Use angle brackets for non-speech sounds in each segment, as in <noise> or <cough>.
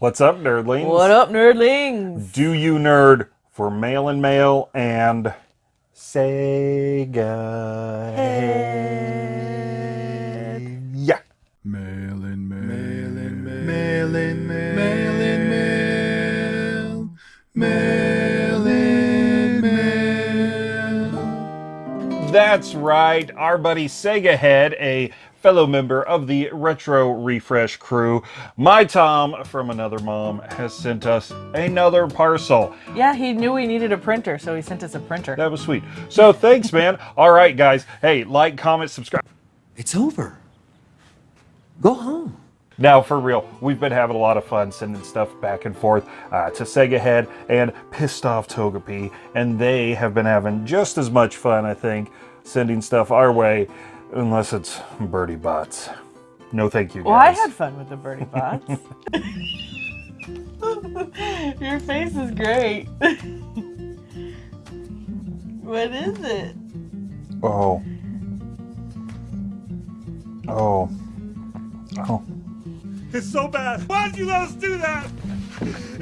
What's up, nerdlings? What up, nerdlings? Do you nerd for mail and mail and Sega? Head. Yeah. Mail in mail. Mail in mail. Mail in mail. Mail in mail. Mail in mail. That's right. Our buddy Sega Head, a fellow member of the Retro Refresh crew, my Tom from Another Mom, has sent us another parcel. Yeah, he knew we needed a printer, so he sent us a printer. That was sweet. So thanks, man. <laughs> All right, guys. Hey, like, comment, subscribe. It's over. Go home. Now, for real, we've been having a lot of fun sending stuff back and forth uh, to Sega Head and Pissed Off Togepi, and they have been having just as much fun, I think, sending stuff our way, unless it's Birdie Bots. No thank you, guys. well, I had fun with the birdie bots. <laughs> <laughs> Your face is great. what is it? Oh. Oh. Oh. It's so bad. Why'd you let us do that?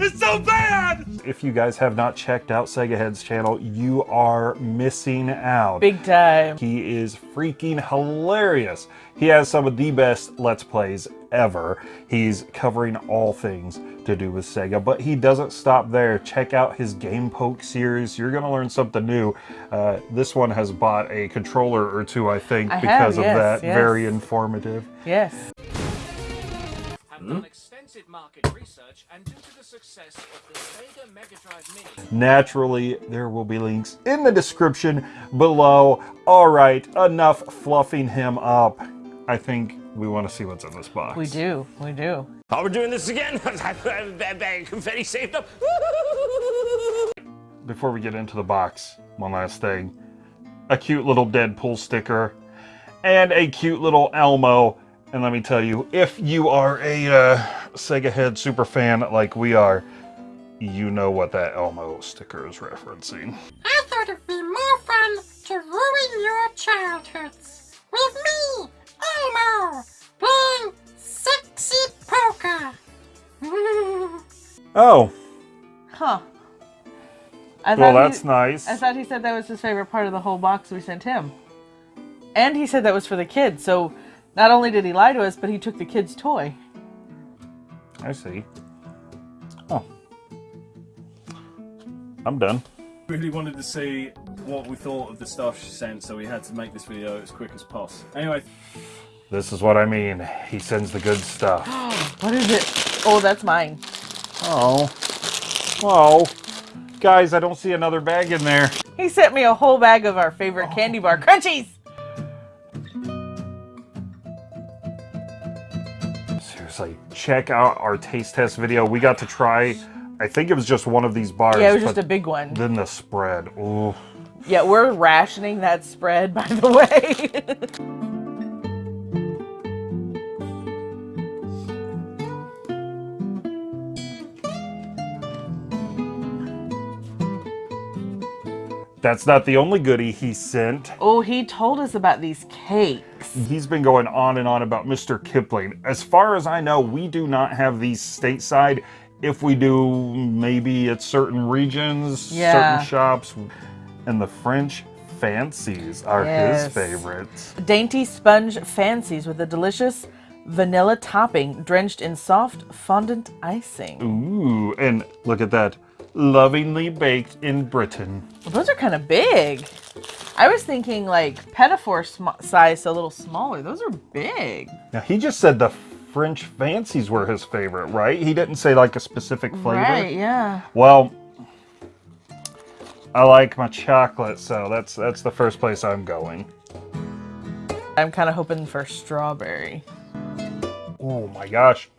It's so bad! If you guys have not checked out Sega Head's channel, you are missing out. Big time. He is freaking hilarious. He has some of the best Let's Plays ever. He's covering all things to do with Sega, but he doesn't stop there. Check out his Game Poke series. You're going to learn something new. Uh, this one has bought a controller or two, I think, I have, because of yes, that. yes. Very informative. Yes. Have done extensive market research and due to the success of the Sega Mega Drive Mini, Naturally, there will be links in the description below. All right, enough fluffing him up. I think we want to see what's in this box. We do. We do. Oh, we're doing this again? bad bag confetti saved up. <laughs> Before we get into the box, one last thing. A cute little Deadpool sticker and a cute little Elmo. And let me tell you, if you are a uh, Sega Head super fan like we are, you know what that Elmo sticker is referencing. I thought it'd be more fun to ruin your childhoods with me, Elmo, playing sexy poker. <laughs> Oh, Huh. I well, thought he- that's nice. I thought he said that was his favorite part of the whole box we sent him. And he said that was for the kids, so not only did he lie to us, but he took the kid's toy. I see. Oh. I'm done. really wanted to see what we thought of the stuff she sent, so we had to make this video as quick as possible. Anyway, This is what I mean. He sends the good stuff. <gasps> What is it? Oh, that's mine. Oh. Oh. Guys, I don't see another bag in there. He sent me a whole bag of our favorite oh. candy bar crunchies. Seriously, check out our taste test video. We got to try, I think it was just one of these bars. Yeah, it was just a big one. Then the spread. Ooh. Yeah, we're rationing that spread, by the way. <laughs> That's not the only goodie he sent. oh, he told us about these cakes. He's been going on and on about Mr. Kipling. As far as I know, we do not have these stateside. If we do, maybe at certain regions, Yeah. certain shops. And the French fancies are Yes. his favorites. Dainty sponge fancies with a delicious vanilla topping drenched in soft fondant icing. Ooh, and look at that. Lovingly baked in Britain. Well, those are kind of big. I was thinking like petit four size, so a little smaller. Those are big. Now, he just said the French fancies were his favorite, right? He didn't say like a specific flavor. Right, yeah. Well, I like my chocolate, so that's that's the first place I'm going. I'm kind of hoping for strawberry. Oh my gosh.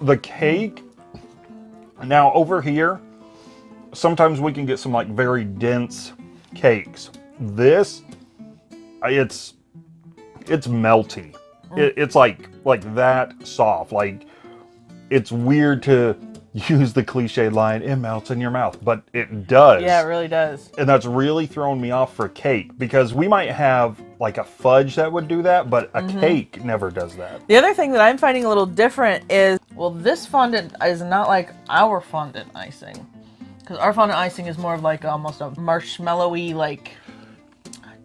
The cake. Now over here, sometimes we can get some like very dense cakes. This, it's it's melty. It, it's like like that soft. Like it's weird to <laughs> use the cliche line, it melts in your mouth, but it does. Yeah, it really does. and that's really thrown me off for cake because we might have like a fudge that would do that, but a Mm-hmm. cake never does that. The other thing that I'm finding a little different is Well, this fondant is not like our fondant icing. Because our fondant icing is more of like almost a marshmallowy, like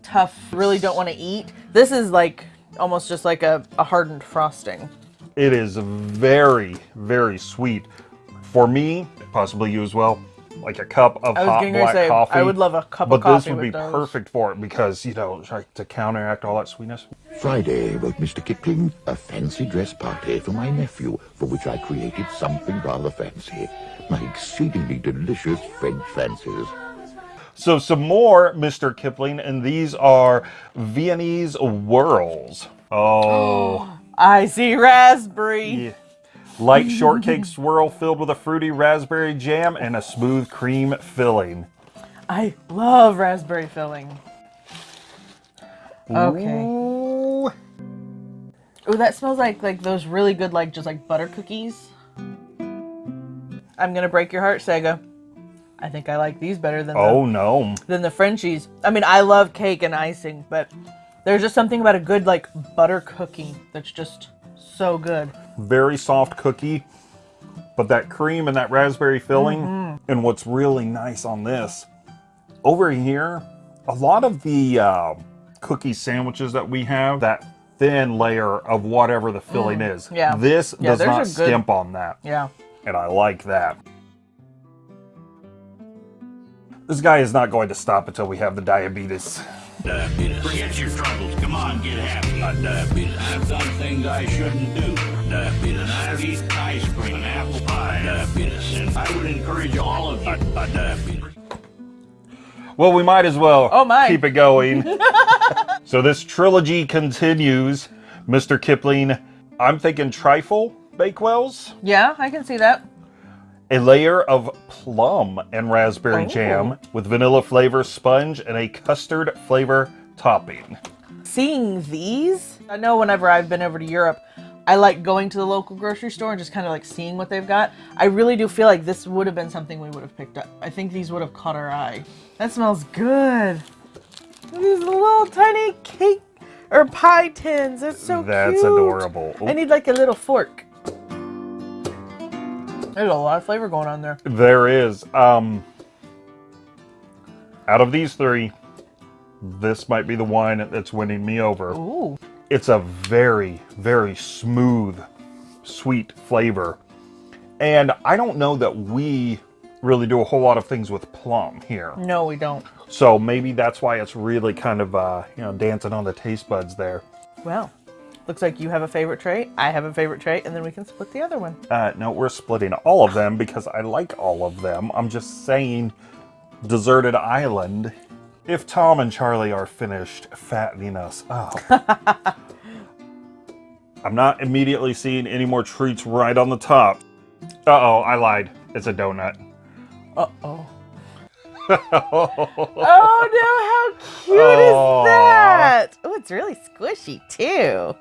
tough, really don't want to eat. This is like almost just like a, a hardened frosting. It is very, very sweet. For me, possibly you as well, like a cup of hot black say, coffee. I would love a cup but of coffee But this would be those. perfect for it because, you know, like to counteract all that sweetness. Friday, wrote Mr. Kipling, a fancy dress party for my nephew, for which I created something rather fancy. My exceedingly delicious French fancies. So some more Mr. Kipling, and these are Viennese whirls. Oh, oh I see raspberry. yeah. Light <laughs> shortcake swirl filled with a fruity raspberry jam and a smooth cream filling. I love raspberry filling. Okay. Ooh. Oh, that smells like like those really good like just like butter cookies. I'm gonna break your heart, Sega. I think I like these better than Oh no. than the Frenchies. I mean, I love cake and icing, but there's just something about a good like butter cookie that's just so good. Very soft cookie, but that cream and that raspberry filling. Mm-hmm. And what's really nice on this, over here, a lot of the uh, cookie sandwiches that we have, that thin layer of whatever the filling is. Mm, yeah. This Yeah, does not good- skimp on that. Yeah. and I like that. This guy is not going to stop until we have the diabetes. Diabetes. Forget your troubles. Come on, get happy. Not diabetes. I've done things I shouldn't do. Diabetes. I've eaten ice cream and apple pie. Diabetes. And I would encourage all of you. Not diabetes. Well, we might as well Oh, my. keep it going. <laughs> so this trilogy continues. Mr. Kipling, I'm thinking trifle bakewells, Yeah, I can see that. A layer of plum and raspberry Oh. jam with vanilla flavor sponge and a custard flavor topping. Seeing these, I know whenever I've been over to Europe, I like going to the local grocery store and just kind of like seeing what they've got. I really do feel like this would have been something we would have picked up. I think these would have caught our eye. That smells good. These little tiny cake or pie tins. That's so cute. That's cute. adorable. I need like a little fork. There's a lot of flavor going on there. There is. Um, out of these three, this might be the wine that's winning me over. Ooh. It's a very, very smooth, sweet flavor. And I don't know that we really do a whole lot of things with plum here. No, we don't. So maybe that's why it's really kind of, uh, you know, dancing on the taste buds there. Well, looks like you have a favorite trait. I have a favorite trait, and then we can split the other one. Uh, no, we're splitting all of them because I like all of them. I'm just saying, Deserted Island. If Tom and Charlie are finished fattening us up, <laughs> I'm not immediately seeing any more treats right on the top. Uh oh, I lied. It's a donut. Uh oh. <laughs> oh no, how cute Aw. is that? Oh, it's really squishy too.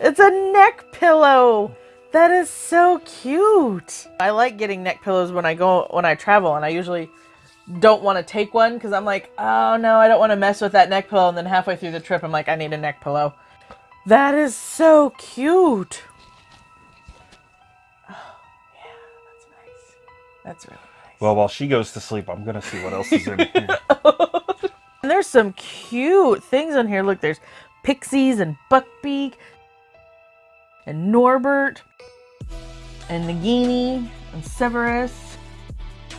It's a neck pillow. That is so cute. I like getting neck pillows when I go when I travel and I usually don't want to take one because I'm like, oh no, I don't want to mess with that neck pillow. And then halfway through the trip, I'm like, I need a neck pillow. That is so cute. Oh, yeah, that's nice. That's really nice. Well, while she goes to sleep, I'm gonna see what else is in here. <laughs> And there's some cute things on here. Look, there's Pixies and Buckbeak and Norbert and Nagini and Severus,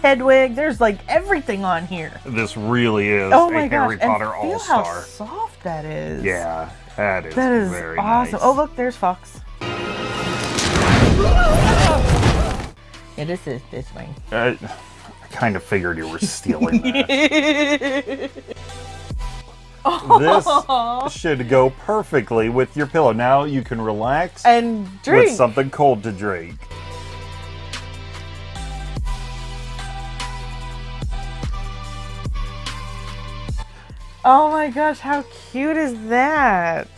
Hedwig. There's like everything on here. This really is Oh a my Harry gosh! Potter and feel All how soft that is. Yeah, that is That is very awesome. nice. Oh look, there's Fox. Yeah, this is this. I, I kind of figured you were stealing <laughs> that. This <laughs> should go perfectly with your pillow. Now you can relax and drink. with something cold to drink. Oh my gosh, how cute is that?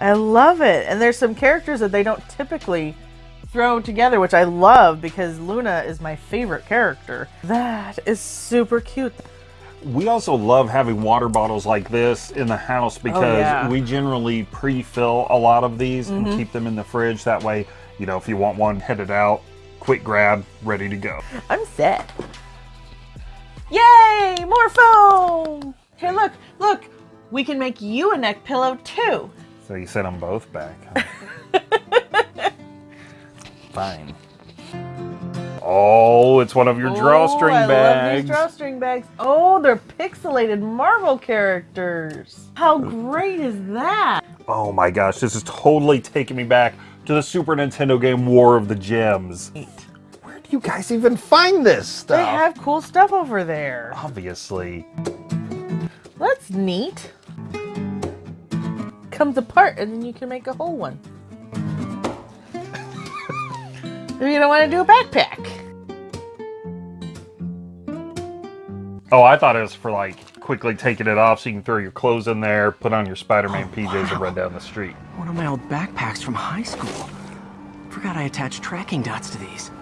I love it. And there's some characters that they don't typically throw together, which I love because Luna is my favorite character. That is super cute. We also love having water bottles like this in the house because Oh, yeah. Mm-hmm. we generally pre-fill a lot of these and keep them in the fridge. That way, you know, if you want one headed out, quick grab, ready to go. I'm set. Yay! More foam! Here, look, look. We can make you a neck pillow too. So you sent them both back. huh? <laughs> Fine. Oh, it's one of your oh, drawstring oh, I bags. love these drawstring bags. Oh, they're pixelated Marvel characters. How great is that? Oh my gosh, this is totally taking me back to the Super Nintendo game War of the Gems. Where do you guys even find this stuff? They have cool stuff over there. Obviously. That's neat. Comes apart and then you can make a whole one. Maybe you don't want to do a backpack. Oh, I thought it was for like quickly taking it off so you can throw your clothes in there, put on your Spider-Man oh, PJs and run down the street. One of my old backpacks from high school. Forgot I attached tracking dots to these.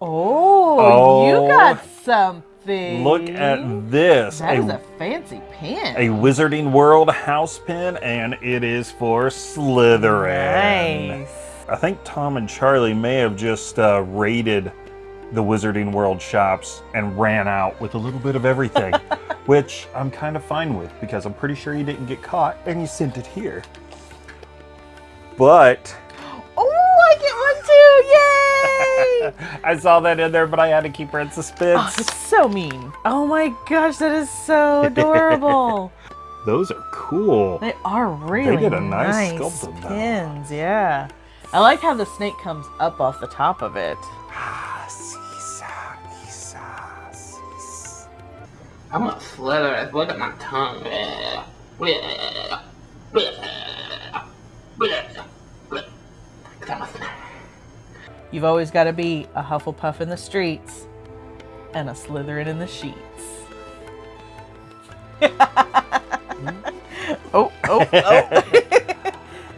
Oh, Oh. you got something. Look at this. That is a, a fancy pin. a Wizarding World house pin, and it is for Slytherin. Nice. I think Tom and Charlie may have just uh, raided the Wizarding World shops and ran out with a little bit of everything, <laughs> which I'm kind of fine with because I'm pretty sure you didn't get caught and you sent it here. But Oh, I get one too! Yay! <laughs> I saw that in there, but I had to keep her in oh, suspense. it's so mean. Oh my gosh, that is so <laughs> adorable. Those are cool. they are really They did a nice sculpt of pins. Yeah. I like how the snake comes up off the top of it. <sighs> I'm a Slytherin. Look at my tongue. <sighs> You've always got to be a Hufflepuff in the streets and a Slytherin in the sheets. <laughs> oh, oh, oh. <laughs>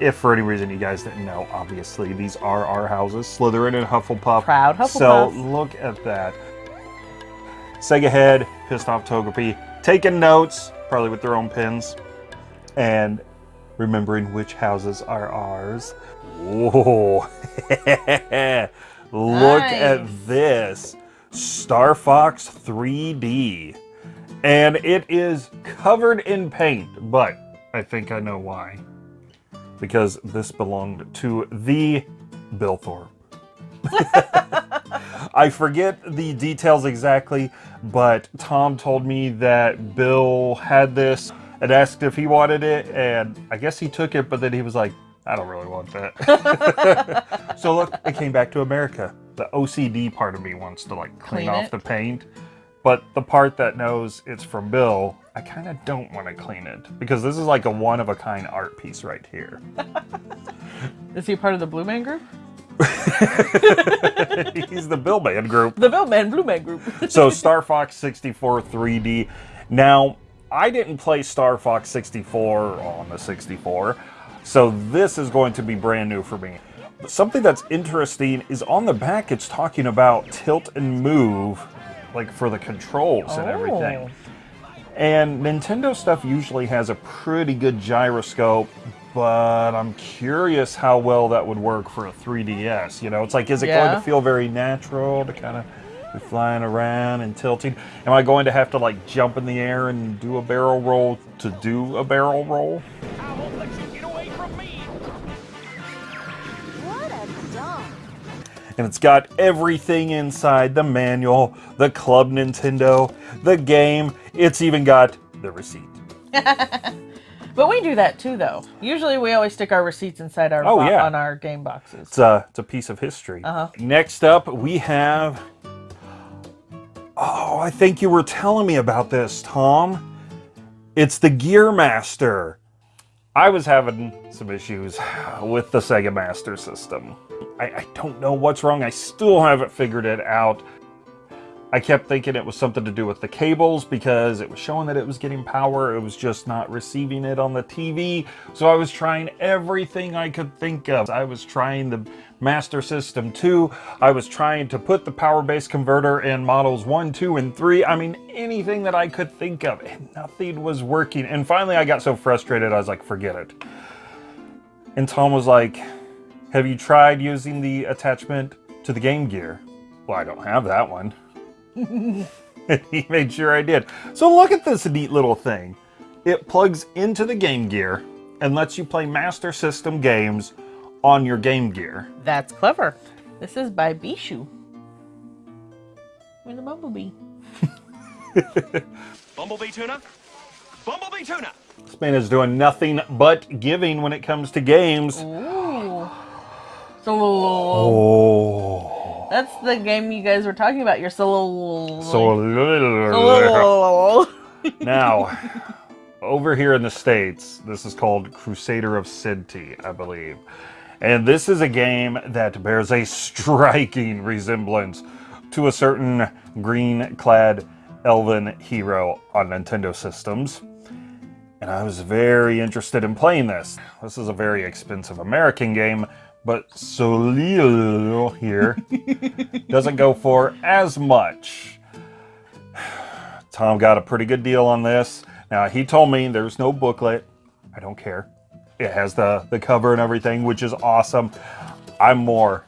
If for any reason you guys didn't know, obviously these are our houses, Slytherin and Hufflepuff. Proud Hufflepuff. So look at that. Sega Head, Pissed Off Togepi, taking notes, probably with their own pens, and remembering which houses are ours. Whoa. <laughs> look at this. Star Fox 3D. And it is covered in paint, but I think I know why. Because this belonged to the Bill Thorpe. <laughs> I forget the details exactly, but Tom told me that Bill had this and asked if he wanted it, and I guess he took it, but then he was like, I don't really want that. <laughs> so look, it came back to America. The OCD part of me wants to like clean, Clean off it. the paint, but the part that knows it's from Bill, I kind of don't want to clean it because this is like a one of a kind art piece right here. <laughs> Is he part of the Blue Man group? <laughs> He's the Bill Man group. The Bill Man, Blue Man group. <laughs> so Star Fox 64 3D. Now, I didn't play Star Fox 64 on the 64, so this is going to be brand new for me. But something that's interesting is on the back it's talking about tilt and move, like for the controls and everything. Oh. And Nintendo stuff usually has a pretty good gyroscope, but I'm curious how well that would work for a 3DS. You know, it's like, is it going to feel very natural to kind of be flying around and tilting? Am I going to have to like jump in the air and do a barrel roll to do a barrel roll? And it's got everything inside the manual, the Club Nintendo, the game. It's even got the receipt. <laughs> But we do that too, though. Usually, we always stick our receipts inside our Oh, yeah. on our game boxes. It's a, it's a piece of history. Uh-huh. Next up, we have. Oh, I think you were telling me about this, Tom. It's the Gear Master. I was having some issues with the Sega Master System. I, I don't know what's wrong. I still haven't figured it out. I kept thinking it was something to do with the cables because it was showing that it was getting power. It was just not receiving it on the TV. So I was trying everything I could think of. I was trying the Master System 2. I was trying to put the power base converter in models 1, 2, and 3. I mean, anything that I could think of. And nothing was working. And finally, I got so frustrated, I was like, forget it. And Tom was like, have you tried using the attachment to the Game Gear. Well, I don't have that one. <laughs> he made sure I did. So look at this neat little thing. It plugs into the Game Gear and lets you play Master System games on your Game Gear. That's clever. This is by Bishu. With the bumblebee. <laughs> Bumblebee tuna? Bumblebee tuna! Spain is doing nothing but giving when it comes to games. Ooh. So Oh. That's the game you guys were talking about. Your solo. So Solo. <laughs> now, over here in the States, this is called Crusader of Centy, I believe. And this is a game that bears a striking resemblance to a certain green clad elven hero on Nintendo systems. And I was very interested in playing this. This is a very expensive American game, but Soleil here doesn't go for as much. <sighs> Tom got a pretty good deal on this. Now, he told me there's no booklet. I don't care. It has the, the cover and everything, which is awesome. I'm more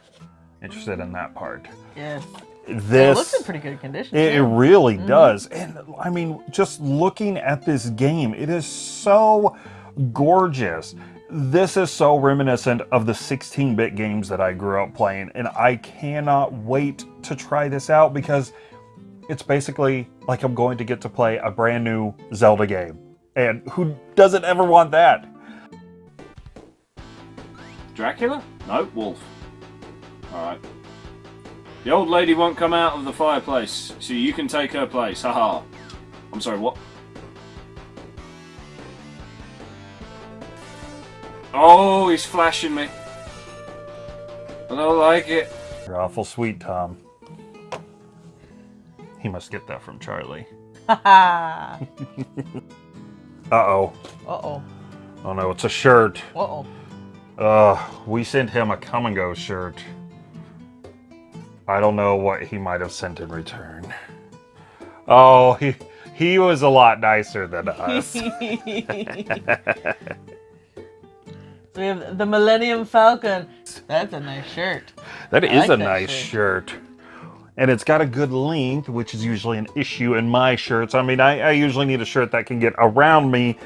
interested in that part. Yes. This it looks in pretty good condition. it, it really Mhm. does. And I mean, just looking at this game, it is so gorgeous. This is so reminiscent of the 16 bit games that I grew up playing. And I cannot wait to try this out because it's basically like I'm going to get to play a brand new Zelda game. And who doesn't ever want that? Dracula? No, wolf. Alright. The old lady won't come out of the fireplace, so you can take her place. Haha. I'm sorry, what? Oh, he's flashing me. I don't like it. You're awful sweet, Tom. He must get that from Charlie. <laughs> Uh oh. Uh oh. Oh no, it's a shirt. Uh oh. Uh, we sent him a come and go shirt. I don't know what he might have sent in return. Oh, he he was a lot nicer than <laughs> us. <laughs> we have the Millennium Falcon. That's a nice shirt. That I is like a that nice shirt. And it's got a good length, which is usually an issue in my shirts. I mean, I, I usually need a shirt that can get around me,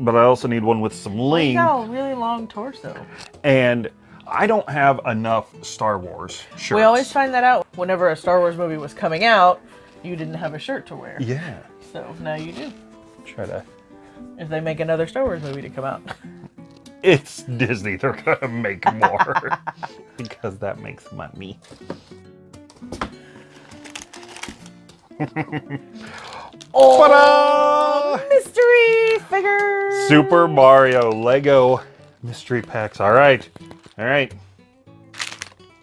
but I also need one with some length. got a really long torso. And I don't have enough Star Wars shirts. We always find that out whenever a Star Wars movie was coming out. You didn't have a shirt to wear. Yeah. So now you do. Try to. If they make another Star Wars movie to come out. <laughs> It's Disney. They're gonna make <laughs> more because that makes money. <laughs> oh, mystery figures. Super Mario Lego mystery packs. All right, all right.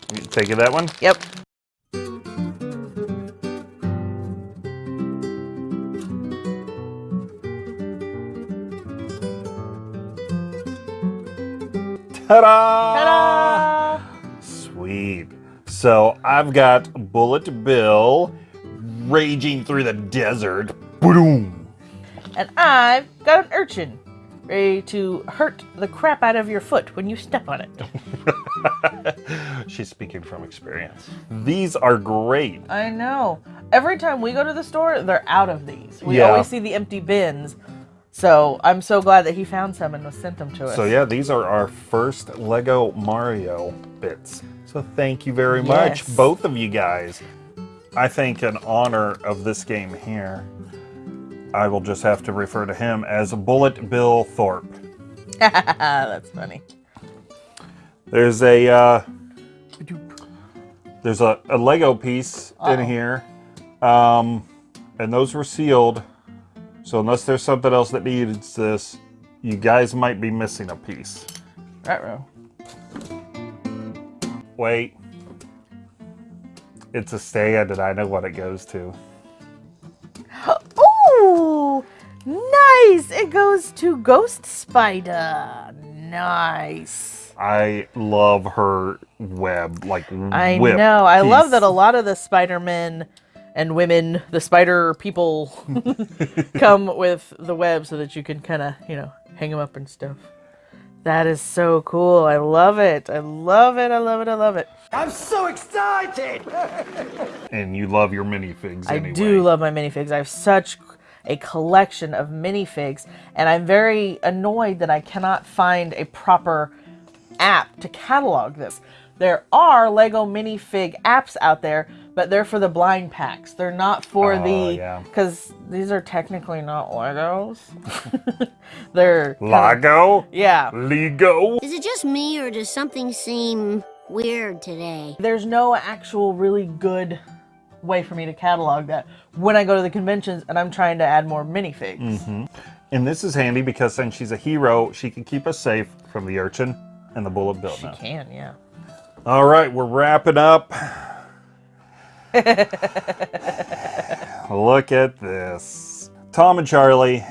Take you taking that one? Yep. Ta-da! Ta-da! Sweet. So I've got Bullet Bill raging through the desert. Boom. And I've got an urchin ready to hurt the crap out of your foot when you step on it. <laughs> She's speaking from experience. These are great. I know. Every time we go to the store, they're out of these. We Yeah. always see the empty bins. So I'm so glad that he found some and was sent them to us. So yeah, these are our first Lego Mario bits. So thank you very much, both of you guys. I think in honor of this game here, I will just have to refer to him as Bullet Bill Thorpe. <laughs> That's funny. There's a uh, there's a, a Lego piece in Uh-oh. here, um, and those were sealed. So unless there's something else that needs this, you guys might be missing a piece. Right, row. Wait. It's a stand and I know what it goes to. <gasps> Ooh, nice. It goes to Ghost Spider. Nice. I love her web, like I whip know. I love that a lot of the Spider Men and women, the spider people, <laughs> come with the web so that you can kind of, you know, hang them up and stuff. That is so cool. I love it. I love it. I love it. I love it. I'm so excited! <laughs> And you love your minifigs I anyway. do love my minifigs. I have such a collection of minifigs, and I'm very annoyed that I cannot find a proper app to catalog this. There are Lego minifig apps out there, but they're for the blind packs. They're not for Oh, the yeah. because these are technically not Legos. <laughs> they're kinda- Yeah. Lego? Is it just me or does something seem weird today? There's no actual really good way for me to catalog that when I go to the conventions and I'm trying to add more minifigs. hmm And this is handy because since she's a hero, she can keep us safe from the urchin and the bullet bill. She can, yeah. All right, we're wrapping up. <laughs> Look at this. Tom and Charlie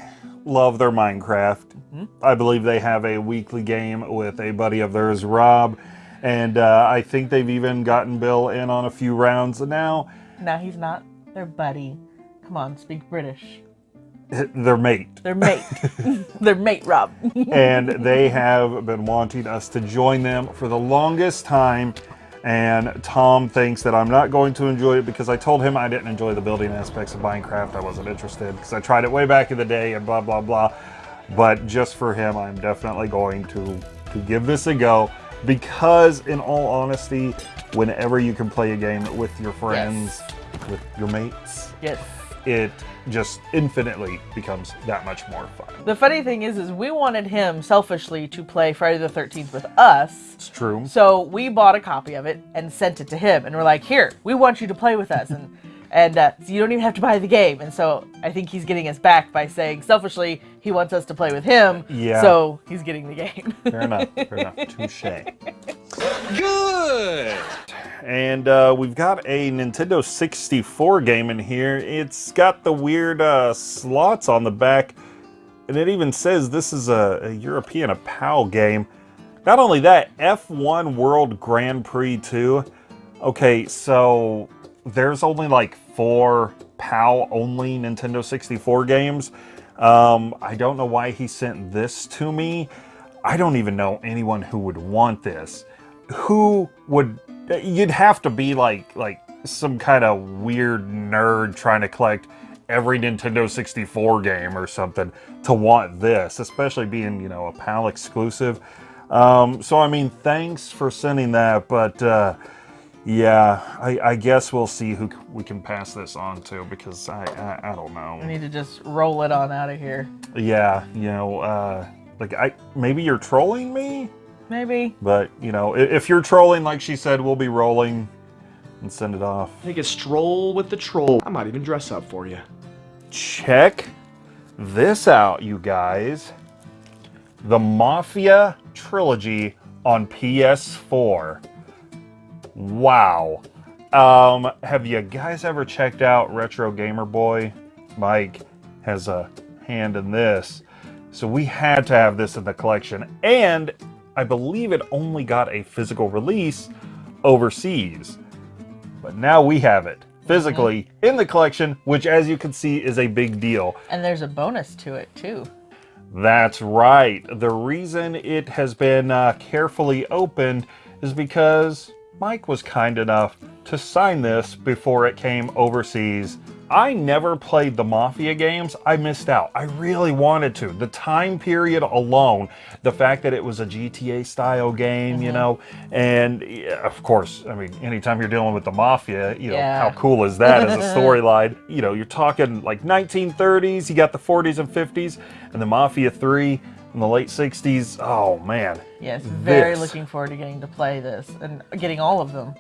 love their Minecraft. I believe they have a weekly game with a buddy of theirs, Rob. And uh, I think they've even gotten Bill in on a few rounds now. No, he's not. They're buddy. Come on, speak British. <laughs> Their mate. They're mate. <laughs> They're mate, Rob. and they have been wanting us to join them for the longest time. And Tom thinks that I'm not going to enjoy it because I told him I didn't enjoy the building aspects of Minecraft. I wasn't interested because I tried it way back in the day and blah, blah, blah. But just for him, I'm definitely going to, to give this a go because, in all honesty, whenever you can play a game with your friends, with your mates, yes. It just infinitely becomes that much more fun. The funny thing is, is we wanted him selfishly to play Friday the 13th with us. It's true. So we bought a copy of it and sent it to him, and we're like, "Here, we want you to play with us, and and uh, so you don't even have to buy the game." And so I think he's getting us back by saying selfishly he wants us to play with him. Yeah. So he's getting the game. <laughs> Fair enough. Fair enough. Touche. Good. And uh, we've got a Nintendo 64 game in here. It's got the weird uh, slots on the back, and it even says this is a, a European, a PAL game. Not only that, F1 World Grand Prix 2. Okay, so there's only like four PAL only Nintendo 64 games. Um, I don't know why he sent this to me. I don't even know anyone who would want this. Who would you'd have to be like like some kind of weird nerd trying to collect every Nintendo 64 game or something to want this, especially being, you know, a PAL exclusive. Um, so I mean, thanks for sending that, but uh, yeah, I, I guess we'll see who we can pass this on to because I I, I don't know. we need to just roll it on out of here. Yeah, you know, uh, like I maybe you're trolling me, Maybe. but you know, i- if you're trolling, like she said, we'll be rolling and send it off. Take a stroll with the troll. I might even dress up for you. Check this out, you guys. The Mafia trilogy on PS4. Wow. Um, have you guys ever checked out Retro Gamer Boy? Mike has a hand in this. So we had to have this in the collection. And I believe it only got a physical release overseas. But now we have it physically in the collection, which as you can see is a big deal. And there's a bonus to it too. That's right. The reason it has been uh, carefully opened is because Mike was kind enough to sign this before it came overseas. I never played the Mafia games. I missed out. I really wanted to. The time period alone, the fact that it was a GTA style game, you mm-hmm. know, and yeah, of course, I mean, anytime you're dealing with the Mafia, you know, Yeah. how cool is that as a <laughs> storyline? You know, you're talking like 1930s, you got the 40s and 50s, and the Mafia 3 in the late 60s. Oh, man. Yes, very This. looking forward to getting to play this and getting all of them.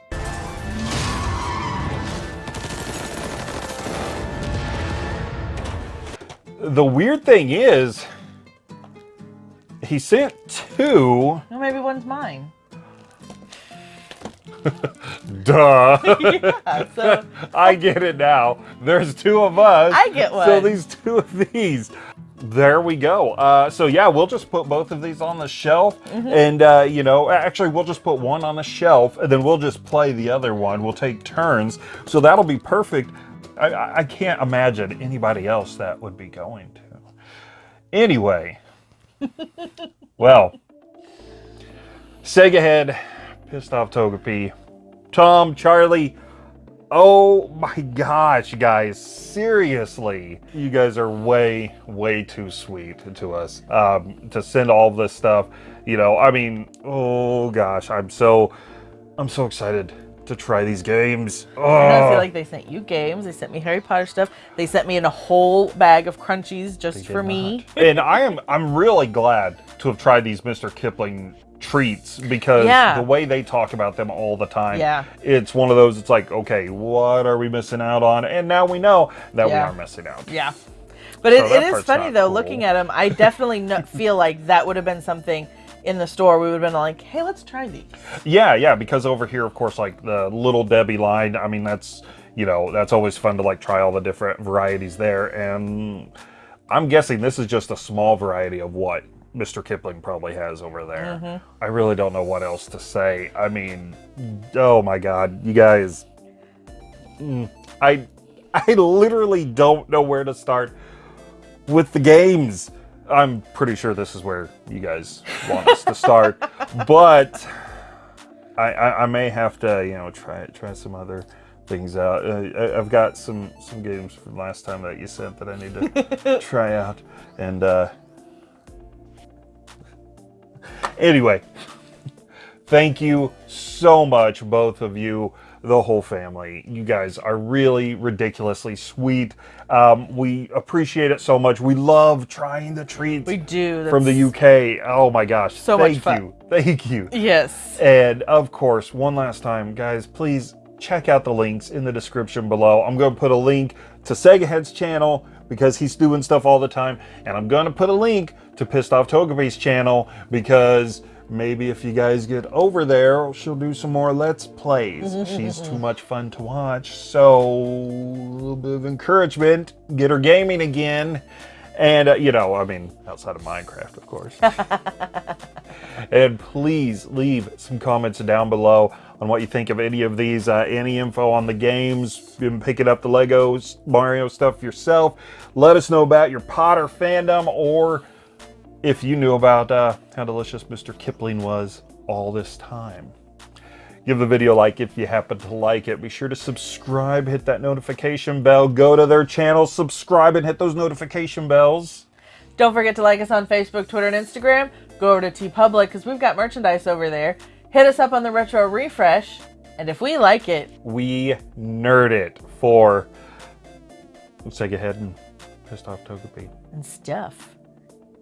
The weird thing is, he sent two. Well, maybe one's mine. <laughs> Duh. <laughs> Yeah, so- <laughs> I get it now. There's two of us. I get one. So these two of these. There we go. Uh, so yeah, we'll just put both of these on the shelf, Mhm. and uh, you know, actually, we'll just put one on the shelf, and then we'll just play the other one. We'll take turns, so that'll be perfect. I, I I can't imagine anybody else that would be going to. Anyway, <laughs> well, Sega Head, Pissed Off Togepi, Tom, Charlie. Oh my gosh, guys. Seriously. You guys are way, way too sweet to us um, to send all this stuff. You know, I mean, oh gosh, I'm so, I'm so excited to try these games. Oh. I feel like they sent you games. They sent me Harry Potter stuff. They sent me in a whole bag of crunchies just for me. <laughs> <laughs> and I am I'm really glad to have tried these Mr. Kipling treats because Yeah. the way they talk about them all the time, Yeah. it's one of those. It's like, okay, what are we missing out on? And now we know that we are missing out. Yeah. But So it, it is funny though, cool. looking at them, I <laughs> definitely no, feel like that would have been something in the store. We would have been like, hey, let's try these. Yeah, yeah, because over here, of course, like the Little Debbie line. I mean, that's you know that's always fun to like try all the different varieties there. And I'm guessing this is just a small variety of what Mr. Kipling probably has over there. Mhm. I really don't know what else to say. I mean, oh my God, you guys, Mm, I I literally don't know where to start with the games. I'm pretty sure this is where you guys want us to start, <laughs> but I, I, I may have to, you know, try try some other things out. Uh, I, I've got some some games from last time that you sent that I need to <laughs> try out, and uh, anyway, thank you so much, both of you, the whole family. You guys are really ridiculously sweet. Um, we appreciate it so much. We love trying the treats. We do. from the UK. Oh my gosh! So much thank fun. you, thank you. Yes. And of course, one last time, guys, please check out the links in the description below. I'm going to put a link to Sega Head's channel because he's doing stuff all the time. And I'm going to put a link to Pissed Off Togepi's channel because maybe if you guys get over there, she'll do some more Let's Plays. Mm-hmm, She's mm-hmm, too mm-hmm. much fun to watch. So, a little bit of encouragement. Get her gaming again. And, uh, you know, I mean, outside of Minecraft, of course. <laughs> and please leave some comments down below on what you think of any of these, uh, any info on the games, been picking up the Legos, Mario stuff yourself. Let us know about your Potter fandom or if you knew about uh, how delicious Mr. Kipling was all this time. Give the video a like if you happen to like it. Be sure to subscribe, hit that notification bell, go to their channel, subscribe, and hit those notification bells. Don't forget to like us on Facebook, Twitter, and Instagram. Go over to TeePublic because we've got merchandise over there. Hit us up on the Retro Refresh. And if we like it, we nerd it for Sega Head and Pissed Off Togepi. and stuff.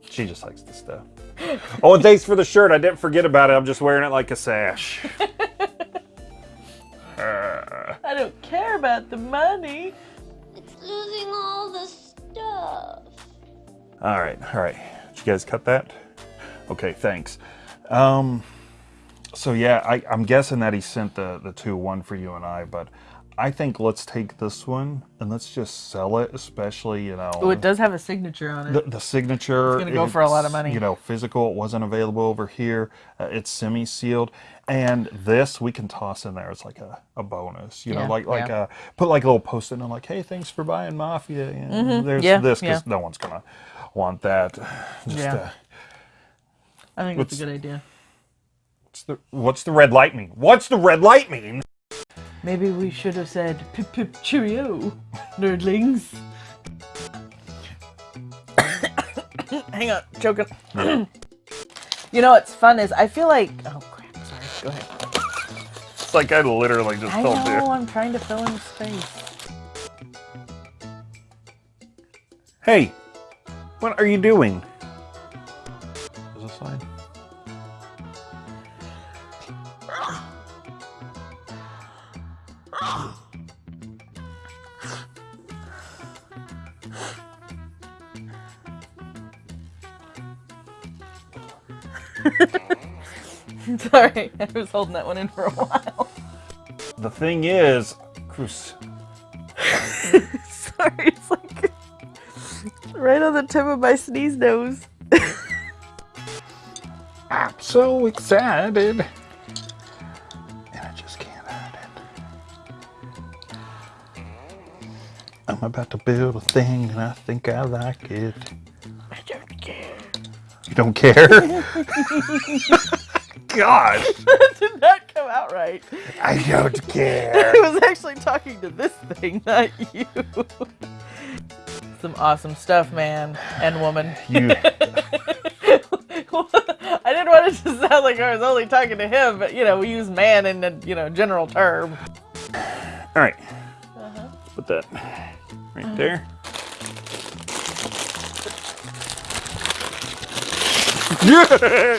She just likes the stuff. <laughs> oh, and thanks for the shirt. I didn't forget about it. I'm just wearing it like a sash. <laughs> Uh, I don't care about the money. It's losing all the stuff. all right, all right. Did you guys cut that? Okay, thanks. Um, so yeah, I, I'm guessing that he sent the the two, one for you and I, but I think let's take this one and let's just sell it, especially you know. Oh, it does have a signature on it. The, the signature. It's gonna go for a lot of money. You know, physical. It wasn't available over here. Uh, it's semi-sealed, and this we can toss in there. It's like a, a bonus. You know, like like yeah. uh, put like a little post-it and like, hey, thanks for buying Mafia. You know, Mhm, There's yeah, this because yeah. no one's gonna want that. <sighs> Just, Yeah. uh, I think it's a good idea. What's the what's the red light mean? What's the red light mean? Maybe we should have said pip pip cheerio, nerdlings. <coughs> Hang on, choking. <coughs> you know what's fun is I feel like oh crap, sorry. Go ahead. It's like I literally just I told know you. I'm trying to fill in space. Hey, what are you doing? <laughs> sorry, I was holding that one in for a while. The thing is, Cruz. <laughs> sorry, it's like right on the tip of my sneeze nose. <laughs> I'm so excited. And I just can't hide it. I'm about to build a thing and I think I like it. I don't care. You don't care? <laughs> gosh. <laughs> that did not come out right. I don't care. <laughs> I was actually talking to this thing, not you. Some awesome stuff, man and woman. You- I didn't want it to sound like I was only talking to him, but you know, we use man in a you know general term. All right. Uh-huh. Put that right there. Yeah.